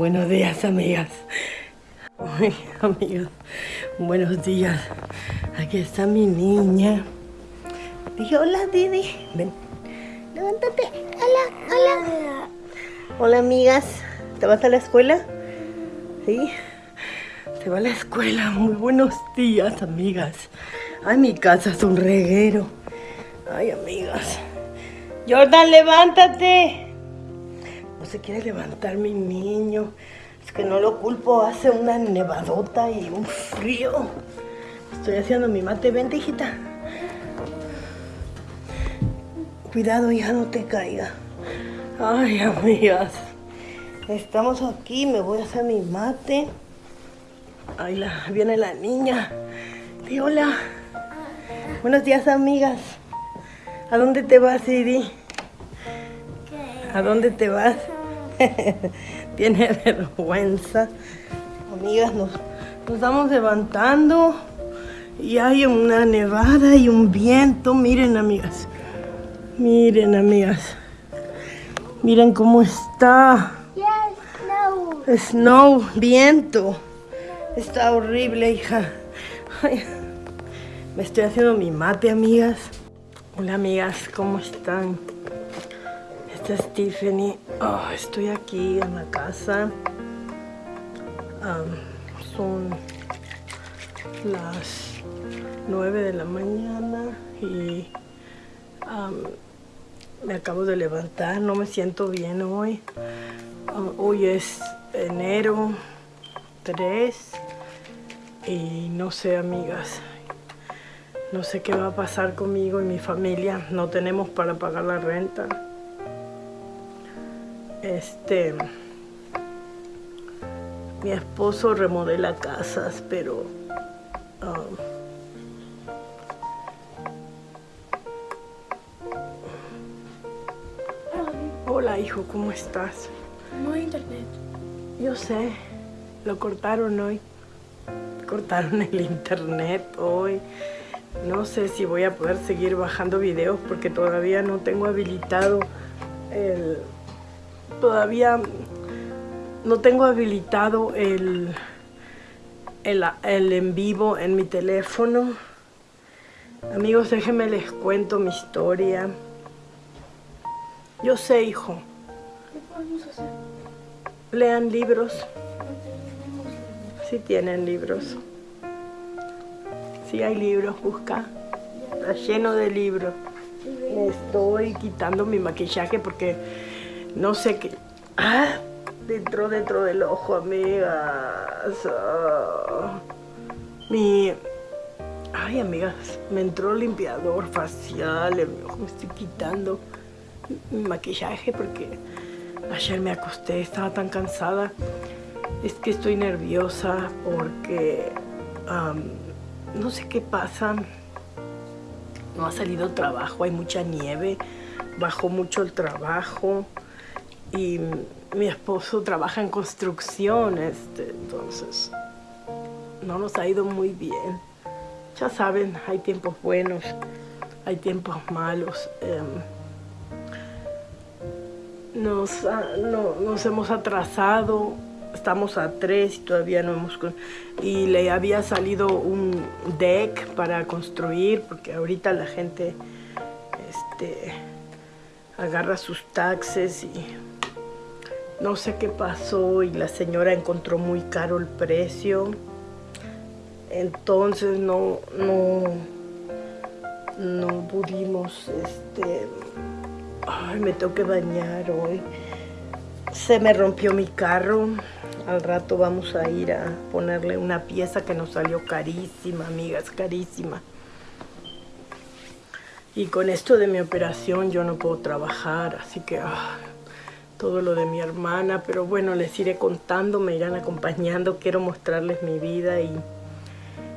Buenos días, amigas. Ay, amigas, buenos días. Aquí está mi niña. Dije, hola, Didi. Ven, levántate. Hola, hola. Hola, amigas. ¿Te vas a la escuela? Sí. Se va a la escuela. Muy buenos días, amigas. Ay, mi casa es un reguero. Ay, amigas. Jordan, levántate. No se quiere levantar mi niño. Es que no lo culpo. Hace una nevadota y un frío. Estoy haciendo mi mate. Vente, hijita. Cuidado, hija, no te caiga. Ay, amigas. Estamos aquí. Me voy a hacer mi mate. Ay, la, viene la niña. Di hola. Buenos días, amigas. ¿A dónde te vas, Siri? ¿A dónde te vas? Tiene vergüenza. Amigas, nos, nos estamos levantando y hay una nevada y un viento. Miren, amigas. Miren, amigas. Miren cómo está. No. Snow, viento. Está horrible, hija. Ay, me estoy haciendo mi mate, amigas. Hola, amigas, ¿cómo están? Esta. Oh, estoy aquí en la casa. Son las 9 de la mañana y me acabo de levantar. No me siento bien hoy. Ah, hoy es enero 3 y no sé, amigas. No sé qué va a pasar conmigo y mi familia. No tenemos para pagar la renta. Este. Mi esposo remodela casas, pero. um, hola, hijo, ¿cómo estás? No hay internet. Yo sé, lo cortaron hoy. Cortaron el internet hoy. No sé si voy a poder seguir bajando videos porque todavía no tengo habilitado el... Todavía no tengo habilitado el, el, el en vivo en mi teléfono. Amigos, déjenme les cuento mi historia. Yo sé, hijo. ¿Qué podemos hacer? Lean libros. No internet. Sí tienen libros. Sí hay libros, busca. Está lleno de libros. Me estoy quitando mi maquillaje porque no sé qué. Ah, dentro, dentro del ojo, amigas. Ah. Mi. Ay, amigas, me entró limpiador facial mi ojo. Me estoy quitando mi maquillaje porque ayer me acosté, estaba tan cansada. Es que estoy nerviosa porque no sé qué pasa. No ha salido trabajo, hay mucha nieve, bajó mucho el trabajo y mi esposo trabaja en construcción, este, entonces no nos ha ido muy bien. Ya saben, hay tiempos buenos, hay tiempos malos. em, nos, no- nos hemos atrasado, estamos a tres y todavía no hemos... Y le había salido un deck para construir, porque ahorita la gente este, agarra sus taxes y no sé qué pasó y la señora encontró muy caro el precio. Entonces no, no, no pudimos, este, ay, me tengo que bañar hoy. Se me rompió mi carro. Al rato vamos a ir a ponerle una pieza que nos salió carísima, amigas, carísima. Y con esto de mi operación yo no puedo trabajar, así que ah, todo lo de mi hermana, pero bueno, les iré contando, me irán acompañando, quiero mostrarles mi vida y,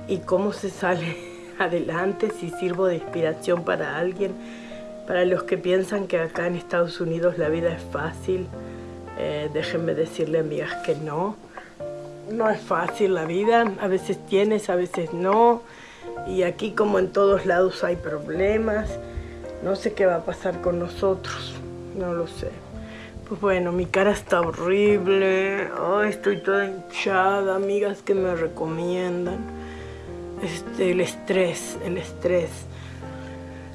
y cómo se sale adelante, si sirvo de inspiración para alguien, para los que piensan que acá en Estados Unidos la vida es fácil, eh, déjenme decirle amigas que no, no es fácil la vida, a veces tienes, a veces no, y aquí como en todos lados hay problemas, no sé qué va a pasar con nosotros, no lo sé. Bueno, mi cara está horrible. Estoy toda hinchada. Amigas que me recomiendan. Este, el estrés, el estrés.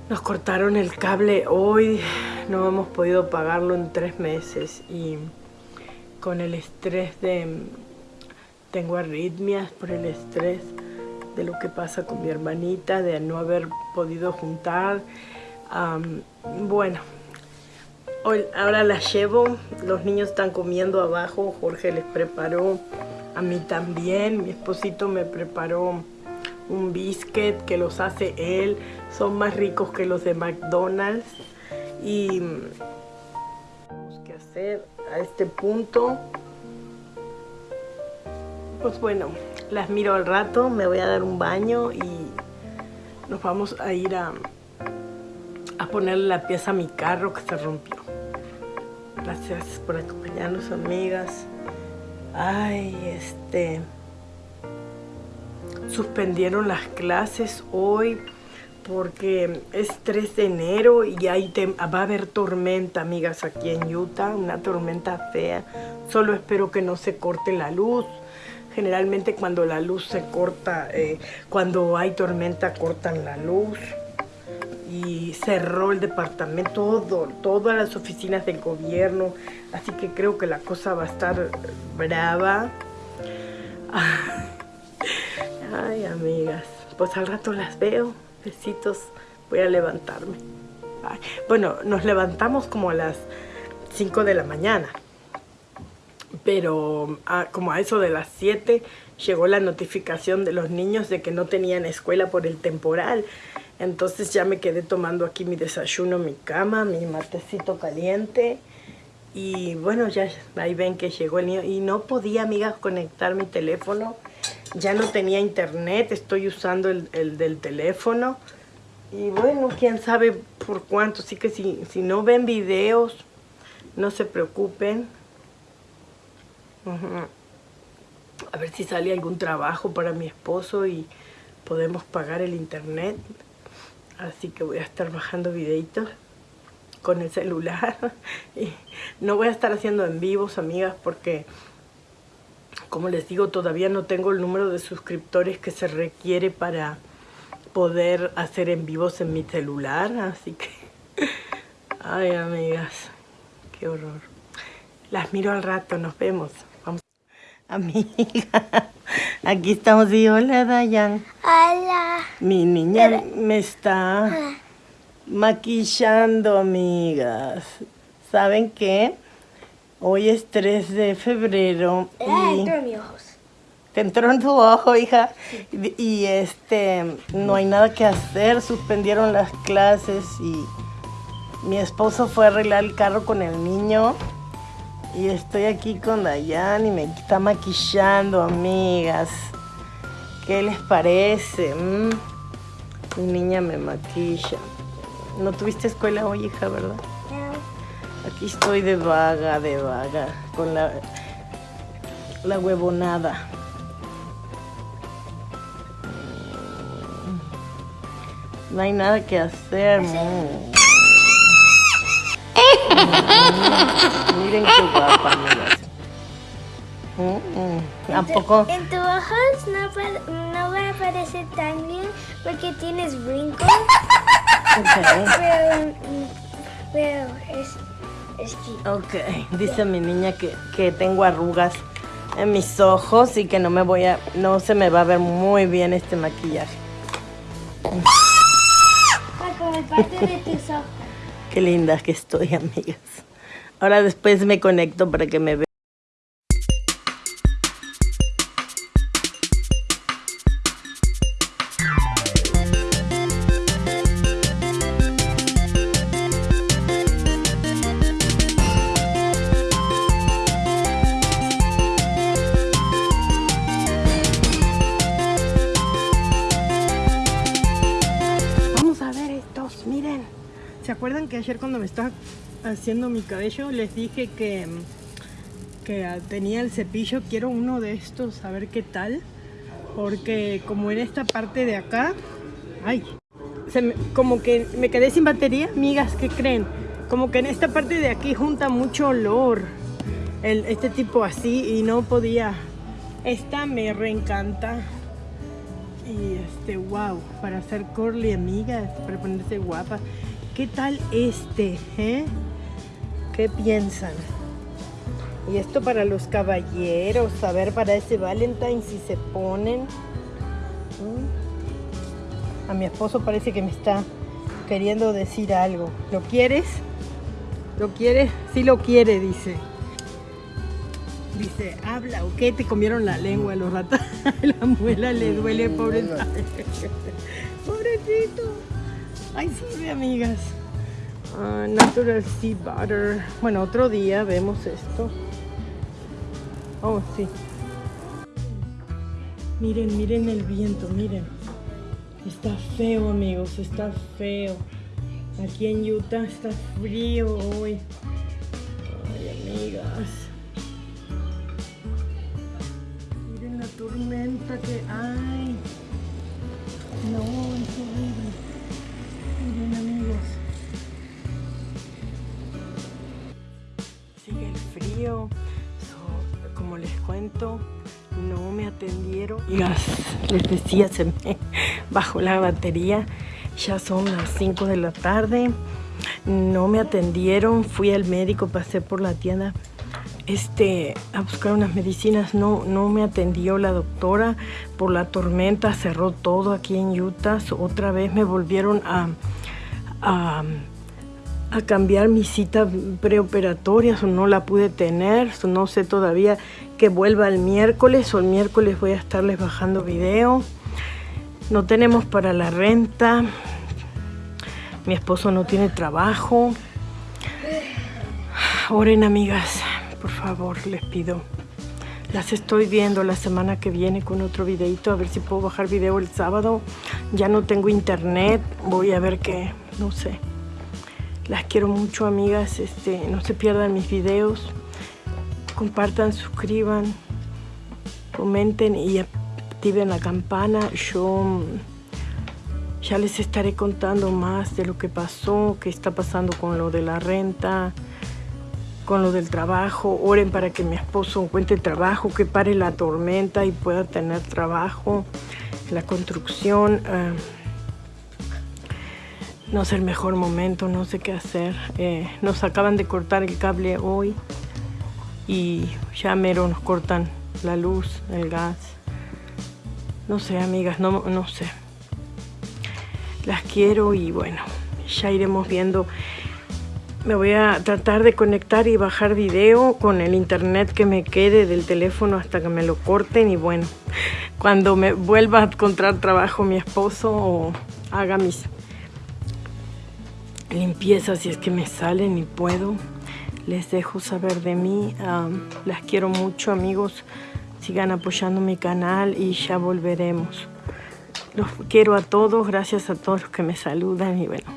Nos cortaron el cable hoy. No hemos podido pagarlo en tres meses. Y con el estrés de... Tengo arritmias por el estrés de lo que pasa con mi hermanita, de no haber podido juntar. bueno, ahora la llevo, los niños están comiendo abajo, Jorge les preparó, a mí también, mi esposito me preparó un biscuit que los hace él, son más ricos que los de McDonald's. Y tenemos que hacer a este punto pues bueno, las miro al rato, me voy a dar un baño y nos vamos a ir a, a ponerle la pieza a mi carro que se rompió. Gracias por acompañarnos, amigas. Ay, este... Suspendieron las clases hoy porque es 3 de enero y ahí va a haber tormenta, amigas, aquí en Utah, una tormenta fea. Solo espero que no se corte la luz Generalmente cuando la luz se corta, eh, cuando hay tormenta cortan la luz y cerró el departamento, todo, todas las oficinas del gobierno, así que creo que la cosa va a estar brava. Ay, amigas, pues al rato las veo, besitos, voy a levantarme. Bueno, nos levantamos como a las 5 de la mañana pero ah, como a eso de las 7 llegó la notificación de los niños de que no tenían escuela por el temporal. Entonces ya me quedé tomando aquí mi desayuno, mi cama, mi matecito caliente. Y bueno, ya ahí ven que llegó el niño. Y no podía, amigas, conectar mi teléfono. Ya no tenía internet, estoy usando el, del teléfono. Y bueno, quién sabe por cuánto. Así que si, si no ven videos, no se preocupen a ver si sale algún trabajo para mi esposo y podemos pagar el internet. Así que voy a estar bajando videitos con el celular. Y no voy a estar haciendo en vivos, amigas, porque como les digo, todavía no tengo el número de suscriptores que se requiere para poder hacer en vivos en mi celular. Así que, ay amigas, qué horror. Las miro al rato, nos vemos. Amiga, aquí estamos y hola Dayan. Hola. Mi niña me está maquillando, amigas. ¿Saben qué? Hoy es 3 de febrero. y entró en mis ojos. Te entró en tu ojo, hija. Y, y este, no hay nada que hacer. Suspendieron las clases y mi esposo fue a arreglar el carro con el niño. Y estoy aquí con Dayan y me está maquillando, amigas. ¿Qué les parece? Mm. Mi niña me maquilla. ¿No tuviste escuela hoy, hija, verdad? No. Aquí estoy de vaga, de vaga, con la, la huevonada. Mm. No hay nada que hacer. Mm. Miren qué guapa, amigas. ¿Tampoco? En tus ojos no, no va a aparecer tan bien porque tienes brincos. Pero, pero es, es Ok, dice mi niña que, que tengo arrugas en mis ojos y que no me voy a, no se me va a ver muy bien este maquillaje. Como parte de tus ojos. Qué linda que estoy, amigas. Ahora después me conecto para que me vean. Que ayer cuando me estaba haciendo mi cabello les dije que, que tenía el cepillo? Quiero uno de estos, a ver qué tal. Porque como en esta parte de acá, ay, como que me quedé sin batería, amigas, ¿qué creen? como que en esta parte de aquí junta mucho olor. El, este tipo así y no podía. Esta me reencanta. Y este, wow, para hacer curly amigas, para ponerse guapa. ¿Qué tal este? Eh? ¿Qué piensan? Y esto para los caballeros, a ver para ese Valentine si se ponen. A mi esposo parece que me está queriendo decir algo. ¿Lo quieres? ¿Lo quieres? Sí lo quiere, dice. Dice, habla, ¿o qué? Te comieron la lengua los ratas. la muela le duele, pobrecito. pobrecito. Ay, sí, amigas. Uh, natural sea butter. Bueno, otro día vemos esto. Oh, sí. Miren, miren el viento, miren. Está feo, amigos, está feo. Aquí en Utah está frío hoy. Ay, amigas. Miren la tormenta que hay. No, es horrible. Amigos. Sigue el frío. como les cuento, no me atendieron. Les decía, se me bajó la batería. Ya son las 5 de la tarde. No me atendieron. Fui al médico, pasé por la tienda este, a buscar unas medicinas. No, no me atendió la doctora por la tormenta. Cerró todo aquí en Utah. Otra vez me volvieron a, a, cambiar mi cita preoperatoria. no la pude tener. no sé todavía que vuelva el miércoles o el miércoles voy a estarles bajando video. No tenemos para la renta. Mi esposo no tiene trabajo. Oren amigas, por favor, les pido. Las estoy viendo la semana que viene con otro videito, a ver si puedo bajar video el sábado. Ya no tengo internet, voy a ver qué, no sé. Las quiero mucho, amigas. Este, no se pierdan mis videos compartan, suscriban, comenten y activen la campana. Yo mm, ya les estaré contando más de lo que pasó, qué está pasando con lo de la renta, con lo del trabajo. Oren para que mi esposo encuentre trabajo, que pare la tormenta y pueda tener trabajo. La construcción ah, no es el mejor momento, no sé qué hacer. Eh, nos acaban de cortar el cable hoy y ya mero nos cortan la luz, el gas. No sé, amigas, no, no sé. Las quiero y bueno, ya iremos viendo. Me voy a tratar de conectar y bajar video con el internet que me quede del teléfono hasta que me lo corten y bueno, cuando me vuelva a encontrar trabajo mi esposo o haga mis limpiezas si es que me salen y puedo les dejo saber de mí. las quiero mucho, amigos. Sigan apoyando mi canal y ya volveremos. Los quiero a todos, gracias a todos los que me saludan y bueno,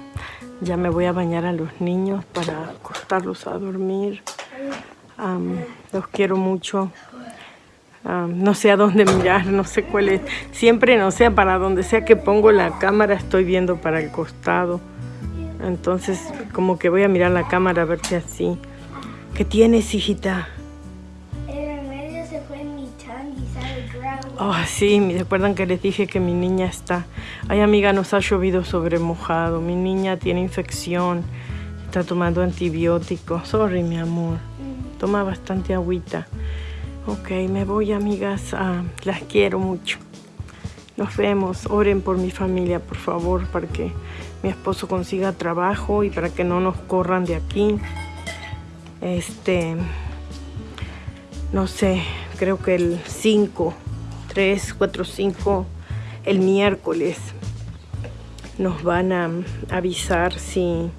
ya me voy a bañar a los niños para acostarlos a dormir. los quiero mucho. no sé a dónde mirar, no sé cuál es. Siempre, no sé, para donde sea que pongo la cámara, estoy viendo para el costado. Entonces, como que voy a mirar la cámara a ver si así ¿Qué tienes, hijita? El remedio se fue en mi tongue y Oh, sí, me recuerdan que les dije que mi niña está... Ay, amiga, nos ha llovido sobre mojado. Mi niña tiene infección. Está tomando antibióticos. Sorry, mi amor. Toma bastante agüita. Ok, me voy, amigas. Ah, las quiero mucho. Nos vemos. Oren por mi familia, por favor, para que mi esposo consiga trabajo y para que no nos corran de aquí este, no sé, creo que el 5, 3, 4, 5, el miércoles nos van a avisar si,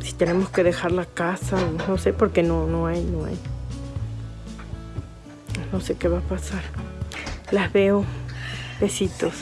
si tenemos que dejar la casa, no sé, porque no, no hay, no hay. No sé qué va a pasar. Las veo. Besitos.